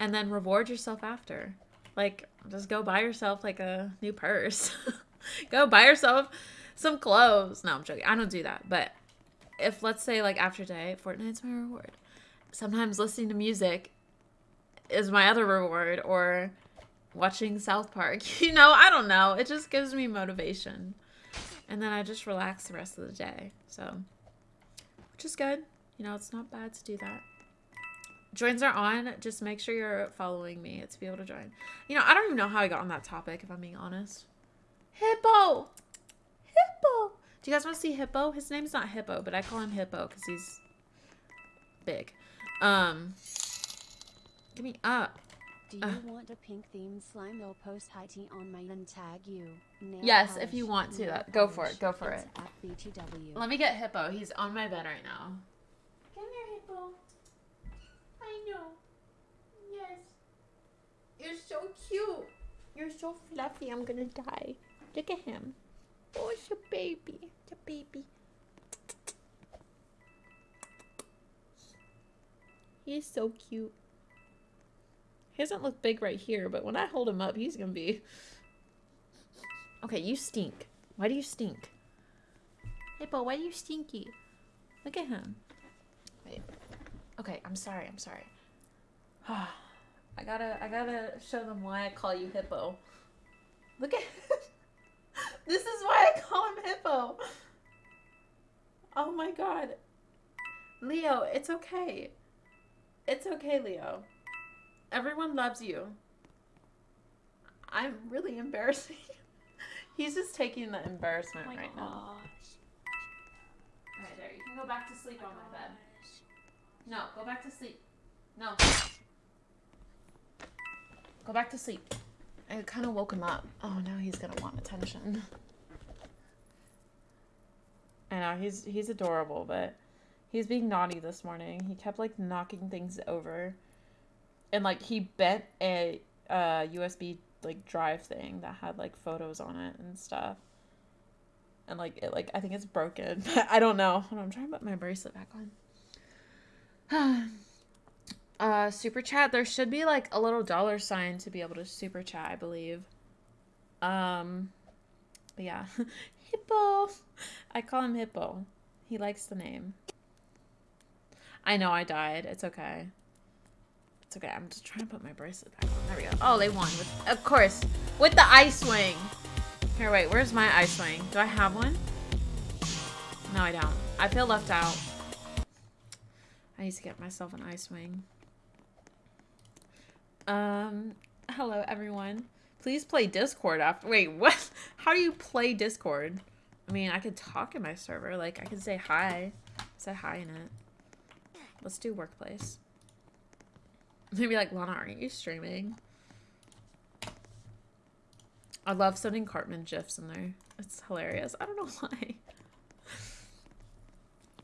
and then reward yourself after. Like, just go buy yourself like a new purse. go buy yourself some clothes. No, I'm joking. I don't do that. But if let's say like after day, Fortnite's my reward. Sometimes listening to music is my other reward, or watching South Park. You know, I don't know. It just gives me motivation. And then I just relax the rest of the day. So, which is good. You know, it's not bad to do that. Joins are on. Just make sure you're following me to be able to join. You know, I don't even know how I got on that topic, if I'm being honest. Hippo! Hippo! Do you guys want to see Hippo? His name's not Hippo, but I call him Hippo because he's big. Um, give me up. Do you Uh. want a pink themed slime? They'll post high tea on my and tag you. Nail Yes, if you want to, nail that- go for it, go for It's it. At BTW. Let me get Hippo. He's on my bed right now. Come here, Hippo. I know. Yes. You're so cute. You're so fluffy. I'm gonna die. Look at him. Oh, it's a baby. It's a baby. He's so cute. He doesn't look big right here, but when I hold him up, he's gonna be. Okay, you stink. Why do you stink? Hippo, why are you stinky? Look at him. Wait. Okay, I'm sorry. I'm sorry. I gotta, I gotta show them why I call you Hippo. Look at. this is why I call him Hippo. Oh my god. Leo, it's okay. It's okay, Leo. Everyone loves you. I'm really embarrassing. He's just taking the embarrassment oh right now. Alright, there. You can go back to sleep on my bed. No, go back to sleep. No. Go back to sleep. I kind of woke him up. Oh, now he's gonna want attention. I know he's he's adorable, but he's being naughty this morning. He kept like knocking things over, and like he bent a uh, USB like drive thing that had like photos on it and stuff. And like it like I think it's broken. I don't know. I'm trying to put my bracelet back on. uh super chat, there should be like a little dollar sign to be able to super chat, I believe. Um but yeah. Hippo. I call him Hippo. He likes the name. I know I died. It's okay. It's okay. I'm just trying to put my bracelet back on. There we go. Oh, they won. With, of course. With the ice wing. Here, wait. Where's my ice wing? Do I have one? No, I don't. I feel left out. I need to get myself an ice wing. Um, hello, everyone. Please play Discord after- Wait, what? How do you play Discord? I mean, I could talk in my server. Like, I could say hi. Say hi in it. Let's do workplace. Maybe like, Lana, aren't you streaming? I love sending Cartman gifs in there. It's hilarious. I don't know why.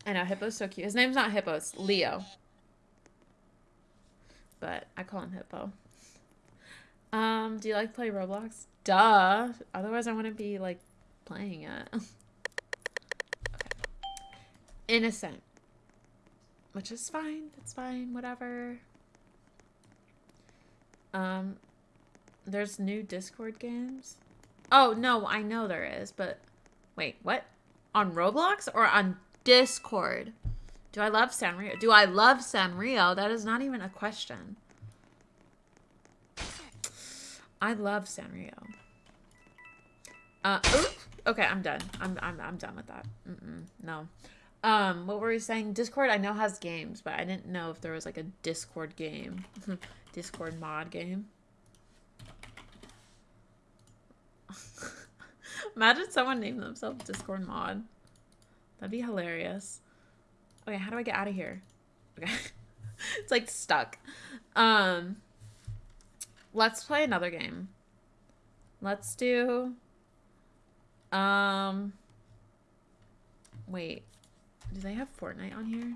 I know, Hippo's so cute. His name's not Hippo, it's Leo. But I call him Hippo. Um, do you like play Roblox? Duh. Otherwise I wouldn't be like playing it. okay. Innocent. Which is fine. It's fine. Whatever. Um, there's new Discord games. Oh, no, I know there is, but wait, what? On Roblox or on Discord? Do I love Sanrio? Do I love Sanrio? That is not even a question. I love Sanrio. Uh. Okay, I'm done. I'm, I'm, I'm done with that. Mm -mm, no. Um, what were we saying? Discord I know has games, but I didn't know if there was like a Discord game. Discord mod game. Imagine someone named themselves Discord mod. That'd be hilarious. Okay, how do I get out of here? Okay. it's like stuck. Um let's play another game. Let's do um wait. Do they have Fortnite on here?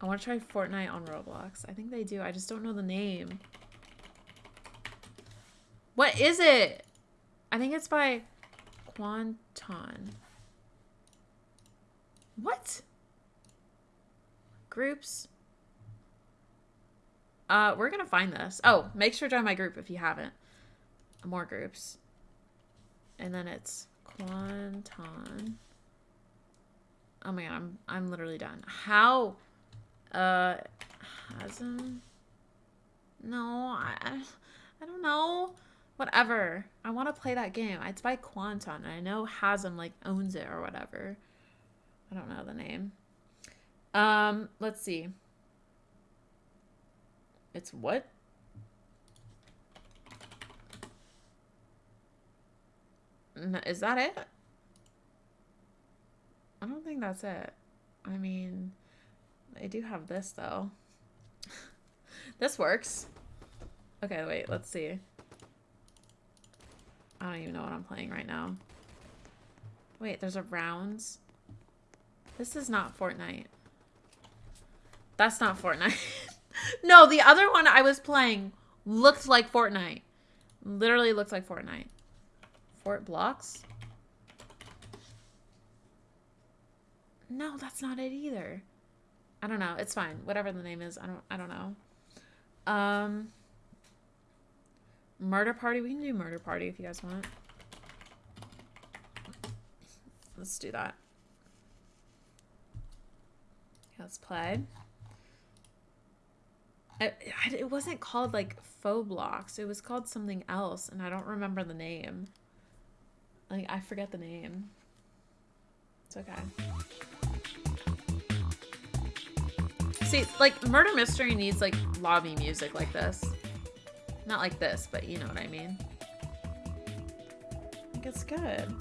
I want to try Fortnite on Roblox. I think they do. I just don't know the name. What is it? I think it's by Quanton. What? Groups? Uh, we're gonna find this. Oh, make sure to join my group if you haven't. More groups. And then it's Quanton. Oh my god, I'm I'm literally done. How uh hasn't No, I I don't know. Whatever. I want to play that game. It's by Quanton. I know Hasm like owns it or whatever. I don't know the name. Um, let's see. It's what? Is that it? I don't think that's it. I mean, I do have this though. this works. Okay, wait, let's see. I don't even know what I'm playing right now. Wait, there's a rounds. This is not Fortnite. That's not Fortnite. no, the other one I was playing looked like Fortnite. Literally looked like Fortnite. Fort Blocks? No, that's not it either. I don't know. It's fine. Whatever the name is. I don't I don't know. Um Murder Party. We can do Murder Party if you guys want. Let's do that. Let's play. It wasn't called like faux blocks. It was called something else, and I don't remember the name. Like I forget the name. It's okay. See, like murder mystery needs like lobby music like this. Not like this, but you know what I mean. I think it's good.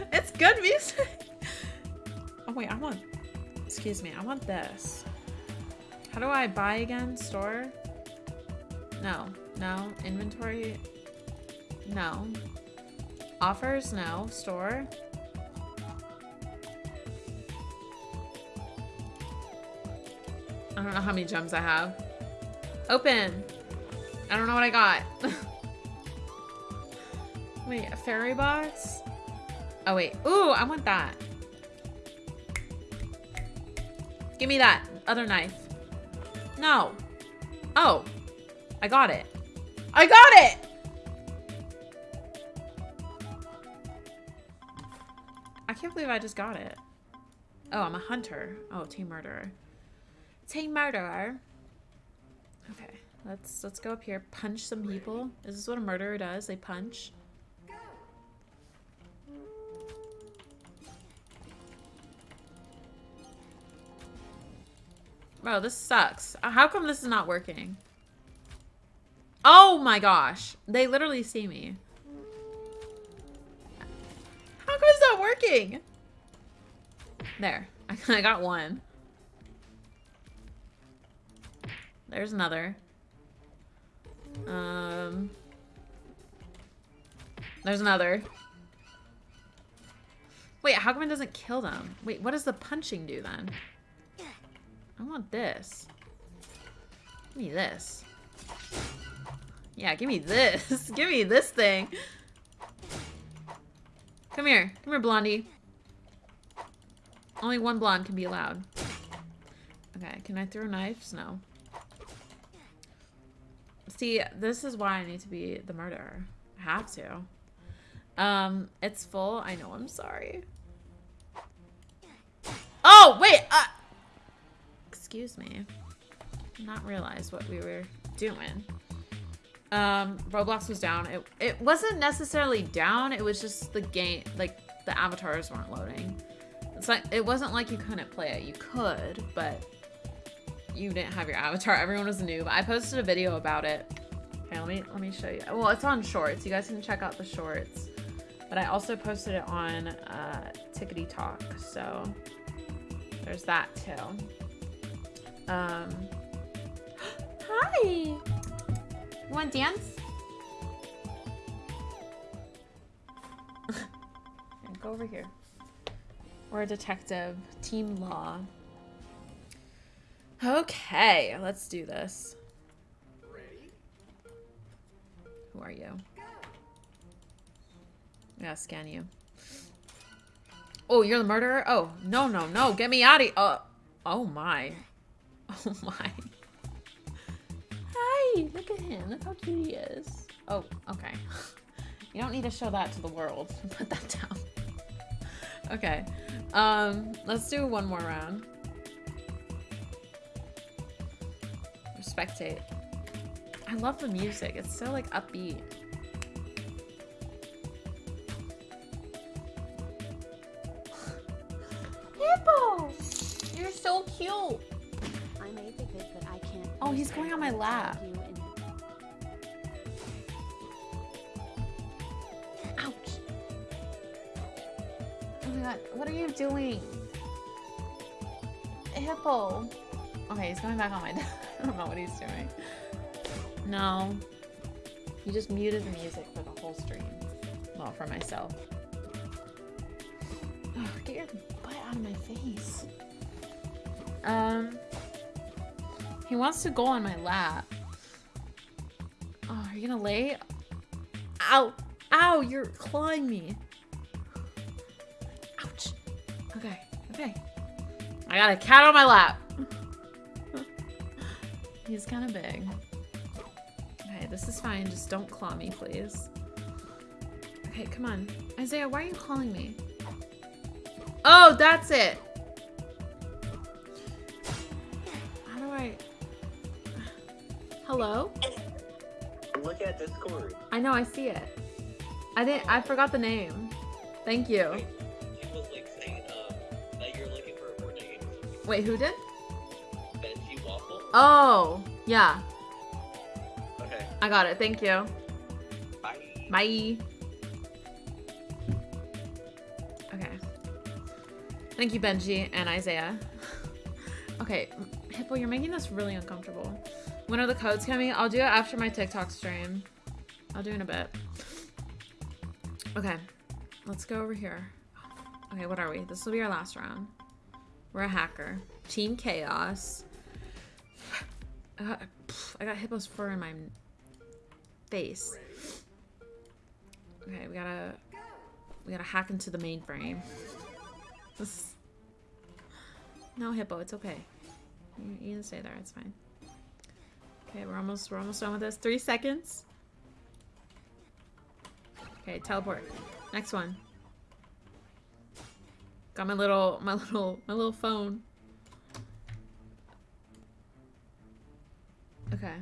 it's good music. Oh wait, I want, excuse me, I want this. How do I buy again? Store? No, no. Inventory? No. Offers? No. Store? I don't know how many gems I have. Open! I don't know what I got. wait, a fairy box? Oh, wait. Ooh, I want that. Give me that other knife. No. Oh. I got it. I got it! I can't believe I just got it. Oh, I'm a hunter. Oh, team murderer. Team murderer. Okay, let's let's go up here. Punch some people. Is this what a murderer does? They punch. Bro, this sucks. How come this is not working? Oh my gosh. They literally see me. How come it's not working? There. I got one. There's another. Um. There's another. Wait, how come it doesn't kill them? Wait, what does the punching do then? I want this. Give me this. Yeah, give me this. give me this thing. Come here. Come here, Blondie. Only one blonde can be allowed. Okay, can I throw knives? No. See, this is why I need to be the murderer. I have to. Um, it's full. I know, I'm sorry. Oh, wait! Uh, excuse me. Not realize what we were doing. Um, Roblox was down. It, it wasn't necessarily down. It was just the game, like, the avatars weren't loading. It's like, it wasn't like you couldn't play it. You could, but you didn't have your avatar. Everyone was new. But I posted a video about it. Okay, let me, let me show you. Well, it's on shorts. You guys can check out the shorts. But I also posted it on uh, Tickety Talk. So there's that too. Um, hi. You want to dance? Go over here. We're a detective. Team law. Okay, let's do this. Who are you? I gotta scan you. Oh, you're the murderer? Oh, no, no, no. Get me out of here. Uh, oh, my. Oh, my. Hi, look at him. Look how cute he is. Oh, okay. You don't need to show that to the world. Put that down. Okay. Um, let's do one more round. Spectate. I love the music. It's so like upbeat. Hippo! You're so cute. Oh, he's going on my lap. Ouch. Oh my god, what are you doing? Hippo. Okay, he's going back on my I don't know what he's doing. No. He just muted the music for the whole stream. Well, for myself. Ugh, get your butt out of my face. Um. He wants to go on my lap. Oh, are you gonna lay? Ow! Ow! You're clawing me. Ouch. Okay. Okay. I got a cat on my lap. He's kind of big. Okay, this is fine. Just don't claw me, please. Okay, come on. Isaiah, why are you calling me? Oh, that's it. How do I... Hello? Look at Discord. I know, I see it. I didn't... I forgot the name. Thank you. Wait, was like saying um, that you're looking for a Fortnite. Wait, who did? Benji Waffle. Oh, yeah. Okay. I got it. Thank you. Bye. Bye. Okay. Thank you, Benji and Isaiah. okay, Hippo, you're making this really uncomfortable. When are the codes coming? I'll do it after my TikTok stream. I'll do it in a bit. Okay, let's go over here. Okay, what are we? This will be our last round. We're a hacker. Team Chaos. Uh, I got, I got Hippo's fur in my face. Okay, we gotta we gotta hack into the mainframe. No, Hippo, it's okay. You, you can stay there. It's fine. Okay, we're almost we're almost done with this. Three seconds. Okay, teleport. Next one. Got my little my little my little phone. Okay.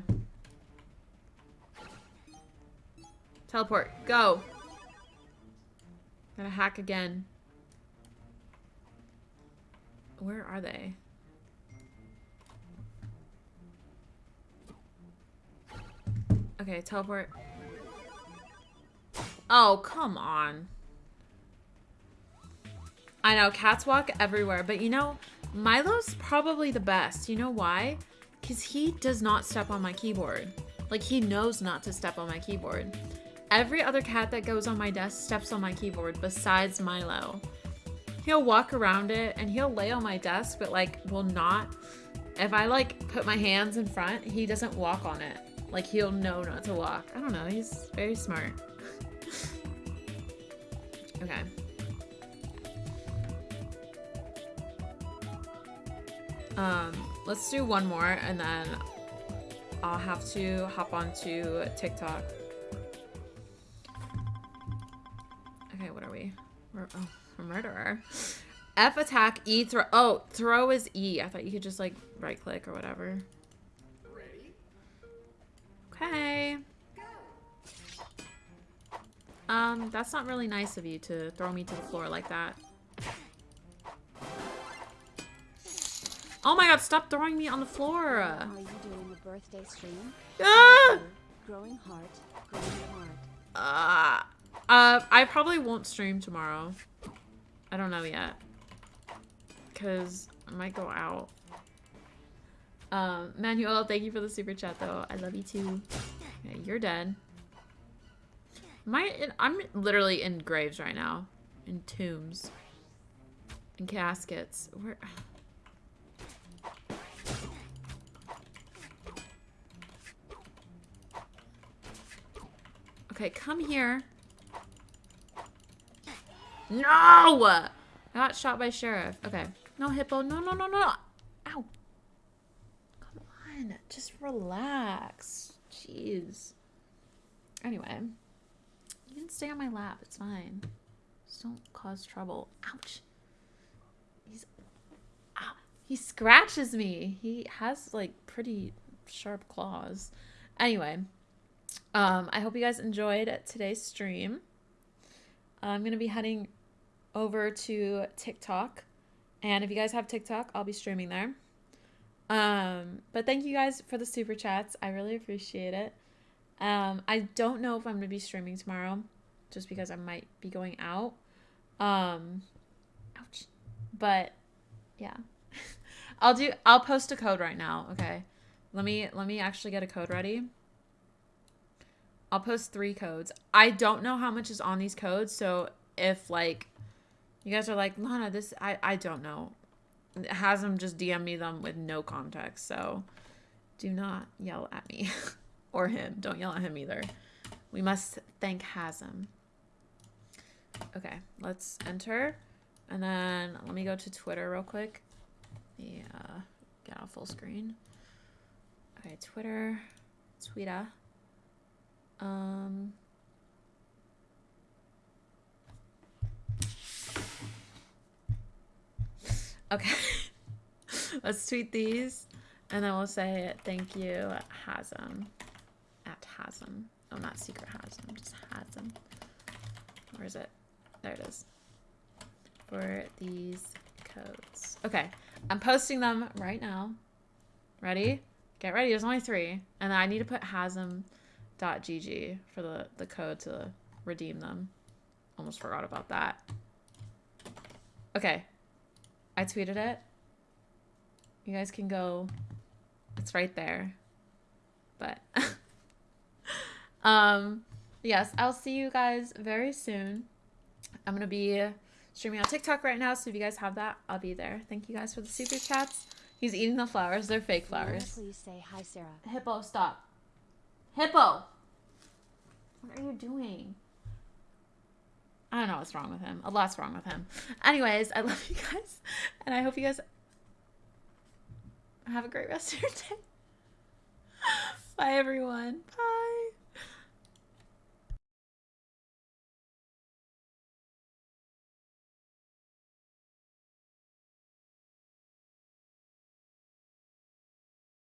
Teleport. Go. Gotta hack again. Where are they? Okay, teleport. Oh, come on. I know, cats walk everywhere, but you know, Milo's probably the best. You know why? Because he does not step on my keyboard. Like, he knows not to step on my keyboard. Every other cat that goes on my desk steps on my keyboard besides Milo. He'll walk around it and he'll lay on my desk, but like, will not. If I like put my hands in front, he doesn't walk on it. Like, he'll know not to walk. I don't know, he's very smart. okay. Um, let's do one more and then I'll have to hop onto TikTok. Okay, what are we? We're oh, murderer. F attack, E throw. Oh, throw is E. I thought you could just like right click or whatever. Okay. Um, that's not really nice of you to throw me to the floor like that. Oh my god, stop throwing me on the floor. How are you doing the birthday stream? Ah! Growing heart, growing heart. Uh, uh, I probably won't stream tomorrow. I don't know yet. Because I might go out. Um, Manuel, thank you for the super chat, though. I love you, too. Okay, you're dead. My, I'm literally in graves right now. In tombs. In caskets. Where... Okay, come here. No! I got shot by sheriff. Okay. No, Hippo. No, no, no, no. Ow. Just relax. Jeez. Anyway. You can stay on my lap. It's fine. Just don't cause trouble. Ouch. He's... Ah, he scratches me. He has, like, pretty sharp claws. Anyway. Um, I hope you guys enjoyed today's stream. I'm going to be heading over to TikTok. And if you guys have TikTok, I'll be streaming there. Um, but thank you guys for the super chats. I really appreciate it. Um, I don't know if I'm to be streaming tomorrow just because I might be going out. Um, ouch. But yeah. I'll do I'll post a code right now, okay? Let me let me actually get a code ready. I'll post three codes. I don't know how much is on these codes, so if like you guys are like, Lana, this I I don't know. Has them just DM me them with no context, so do not yell at me or him. Don't yell at him either. We must thank Hasm. Okay, let's enter. And then let me go to Twitter real quick. Yeah, get out full screen. Okay, Twitter, Twitter. Um. Okay. Let's tweet these. And then we'll say thank you, Hasm. At Hasm. Oh, not secret Hasm, just Hasm. Where is it? There it is. For these codes. Okay. I'm posting them right now. Ready? Get ready. There's only three. And I need to put hasm.gg for the, the code to redeem them. Almost forgot about that. Okay. I tweeted it. You guys can go. It's right there. But um yes, I'll see you guys very soon. I'm gonna be streaming on TikTok right now, so if you guys have that, I'll be there. Thank you guys for the super chats. He's eating the flowers. They're fake flowers. please say hi, Sarah. Hippo, stop. Hippo! What are you doing? I don't know what's wrong with him. A lot's wrong with him. Anyways, I love you guys. And I hope you guys have a great rest of your day. Bye, everyone. Bye.